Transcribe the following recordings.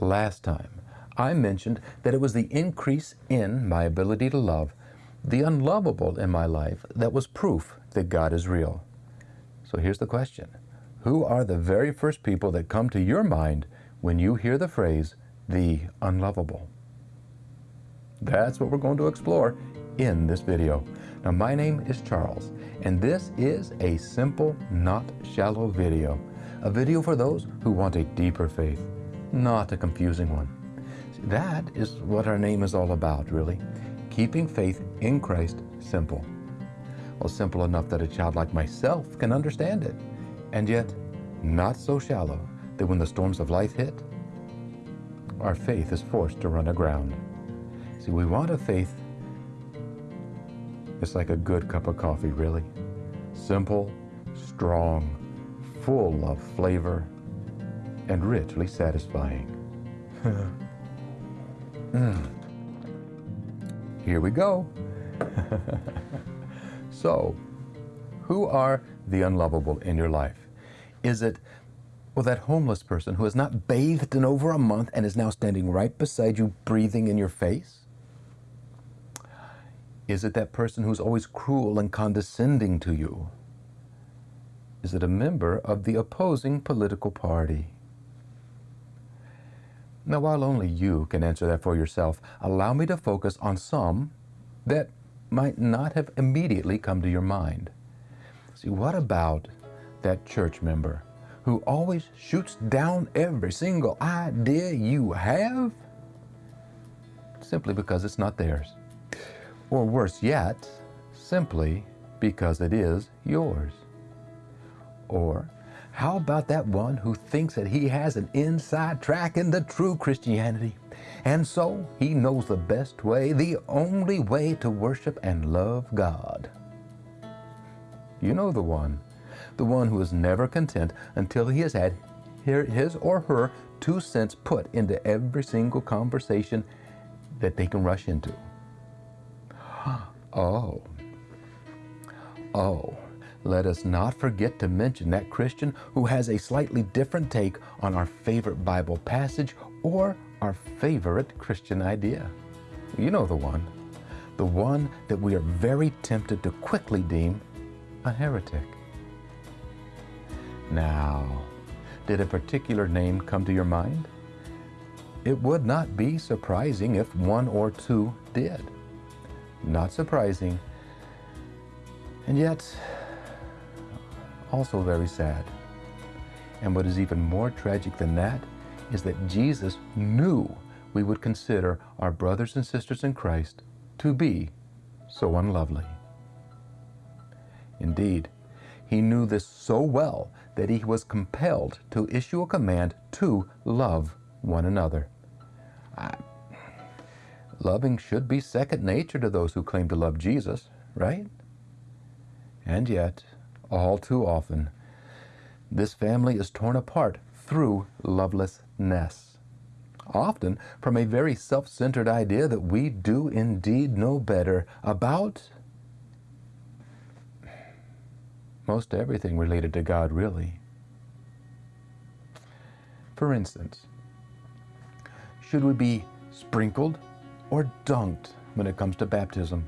Last time, I mentioned that it was the increase in my ability to love the unlovable in my life that was proof that God is real. So here's the question Who are the very first people that come to your mind when you hear the phrase, the unlovable? That's what we're going to explore in this video. Now, my name is Charles, and this is a simple, not shallow video. A video for those who want a deeper faith, not a confusing one. That is what our name is all about, really. Keeping faith in Christ simple. Well, simple enough that a child like myself can understand it, and yet not so shallow that when the storms of life hit, our faith is forced to run aground. See, we want a faith it's like a good cup of coffee, really. Simple, strong, full of flavor, and richly satisfying. mm. Here we go. so, who are the unlovable in your life? Is it, well, that homeless person who has not bathed in over a month and is now standing right beside you, breathing in your face? Is it that person who's always cruel and condescending to you? Is it a member of the opposing political party? Now, while only you can answer that for yourself, allow me to focus on some that might not have immediately come to your mind. See, what about that church member who always shoots down every single idea you have simply because it's not theirs? Or worse yet, simply because it is yours. Or how about that one who thinks that he has an inside track in the true Christianity? And so he knows the best way, the only way to worship and love God. You know the one. The one who is never content until he has had his or her two cents put into every single conversation that they can rush into. Oh. Oh. Let us not forget to mention that Christian who has a slightly different take on our favorite Bible passage or our favorite Christian idea. You know the one. The one that we are very tempted to quickly deem a heretic. Now, did a particular name come to your mind? It would not be surprising if one or two did. Not surprising, and yet also very sad. And what is even more tragic than that is that Jesus knew we would consider our brothers and sisters in Christ to be so unlovely. Indeed, he knew this so well that he was compelled to issue a command to love one another. I, Loving should be second nature to those who claim to love Jesus, right? And yet, all too often, this family is torn apart through lovelessness. Often from a very self centered idea that we do indeed know better about most everything related to God, really. For instance, should we be sprinkled or dunked when it comes to baptism?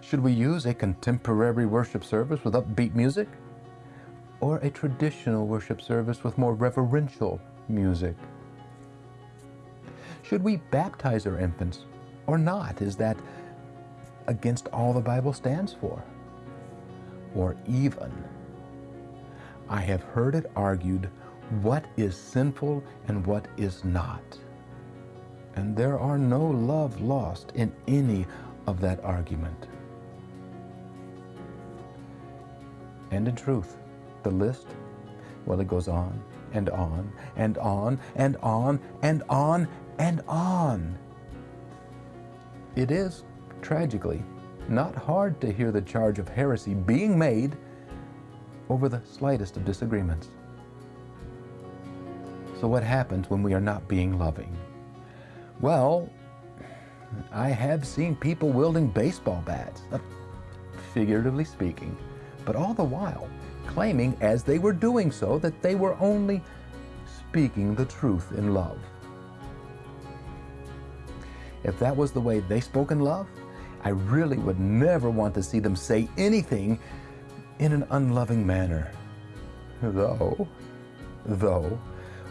Should we use a contemporary worship service with upbeat music? Or a traditional worship service with more reverential music? Should we baptize our infants or not? Is that against all the Bible stands for? Or even, I have heard it argued what is sinful and what is not and there are no love lost in any of that argument. And in truth, the list, well, it goes on and on and on and on and on and on. It is, tragically, not hard to hear the charge of heresy being made over the slightest of disagreements. So, what happens when we are not being loving? Well, I have seen people wielding baseball bats, uh, figuratively speaking, but all the while claiming as they were doing so that they were only speaking the truth in love. if that was the way they spoke in love, I really would never want to see them say anything in an unloving manner. Though, though,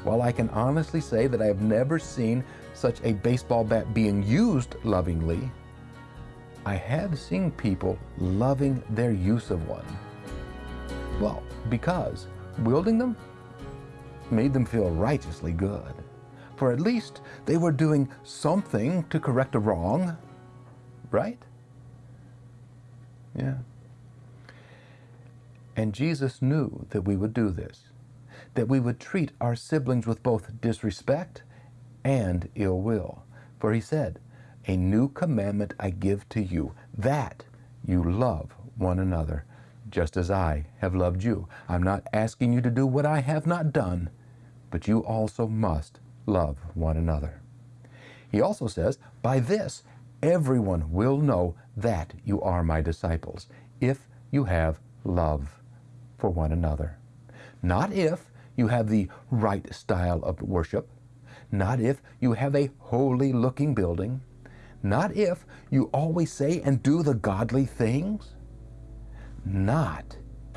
while I can honestly say that I have never seen such a baseball bat being used lovingly, I have seen people loving their use of one. Well, because wielding them made them feel righteously good. For at least they were doing something to correct a wrong, right? Yeah. And Jesus knew that we would do this, that we would treat our siblings with both disrespect and ill will. For he said, A new commandment I give to you, that you love one another, just as I have loved you. I'm not asking you to do what I have not done, but you also must love one another. He also says, By this everyone will know that you are my disciples, if you have love for one another. Not if you have the right style of worship, not if you have a holy looking building, not if you always say and do the godly things, not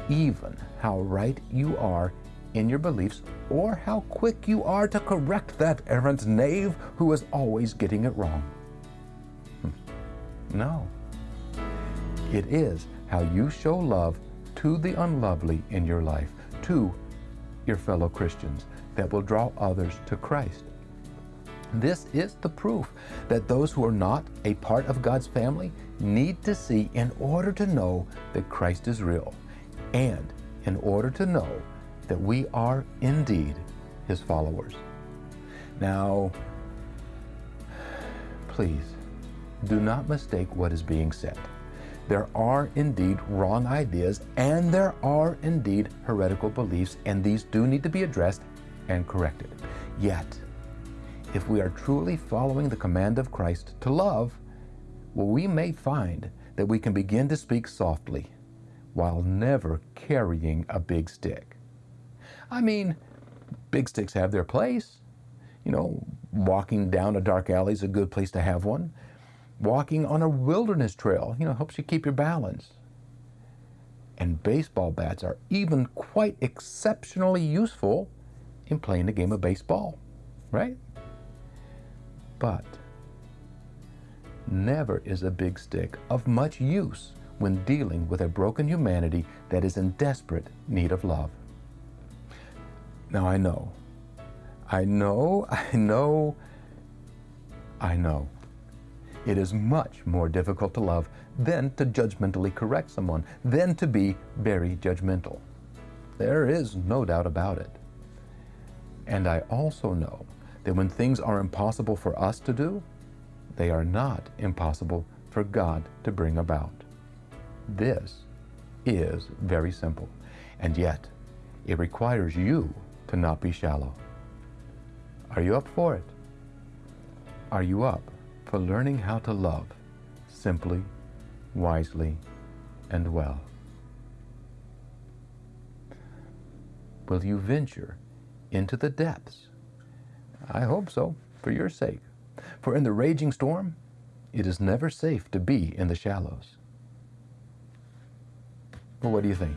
even how right you are in your beliefs or how quick you are to correct that errant knave who is always getting it wrong. Hmm. No. It is how you show love to the unlovely in your life, to your fellow Christians, that will draw others to Christ. This is the proof that those who are not a part of God's family need to see in order to know that Christ is real and in order to know that we are indeed His followers. Now, please do not mistake what is being said. There are indeed wrong ideas and there are indeed heretical beliefs, and these do need to be addressed and corrected. Yet, if we are truly following the command of Christ to love, well, we may find that we can begin to speak softly while never carrying a big stick. I mean, big sticks have their place. You know, walking down a dark alley is a good place to have one. Walking on a wilderness trail, you know, helps you keep your balance. And baseball bats are even quite exceptionally useful in playing the game of baseball, right? But never is a big stick of much use when dealing with a broken humanity that is in desperate need of love. Now I know, I know, I know, I know. It is much more difficult to love than to judgmentally correct someone, than to be very judgmental. There is no doubt about it. And I also know that when things are impossible for us to do, they are not impossible for God to bring about. This is very simple, and yet it requires you to not be shallow. Are you up for it? Are you up for learning how to love simply, wisely, and well? Will you venture into the depths I hope so, for your sake. For in the raging storm, it is never safe to be in the shallows. Well, what do you think?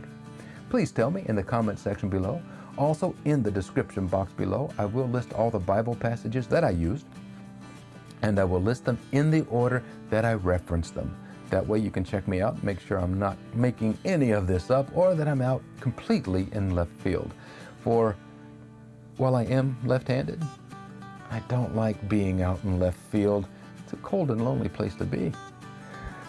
Please tell me in the comment section below. Also, in the description box below, I will list all the Bible passages that I used, and I will list them in the order that I referenced them. That way you can check me out, make sure I'm not making any of this up, or that I'm out completely in left field. For while I am left-handed, I don't like being out in left field. It's a cold and lonely place to be.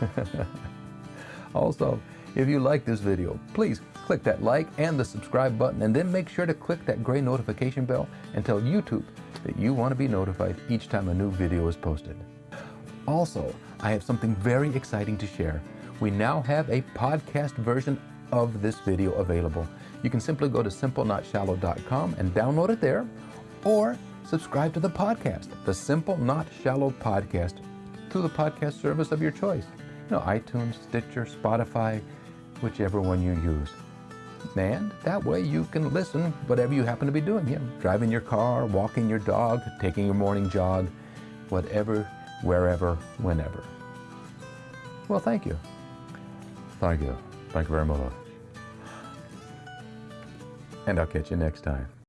also, if you like this video, please click that like and the subscribe button and then make sure to click that gray notification bell and tell YouTube that you want to be notified each time a new video is posted. Also, I have something very exciting to share. We now have a podcast version of this video available. You can simply go to simplenotShallow.com and download it there, or subscribe to the podcast, the Simple Not Shallow Podcast, through the podcast service of your choice. You know, iTunes, Stitcher, Spotify, whichever one you use. And that way you can listen whatever you happen to be doing. Know, driving your car, walking your dog, taking your morning jog, whatever wherever, whenever. Well, thank you. Thank you. Thank you very much. And I'll catch you next time.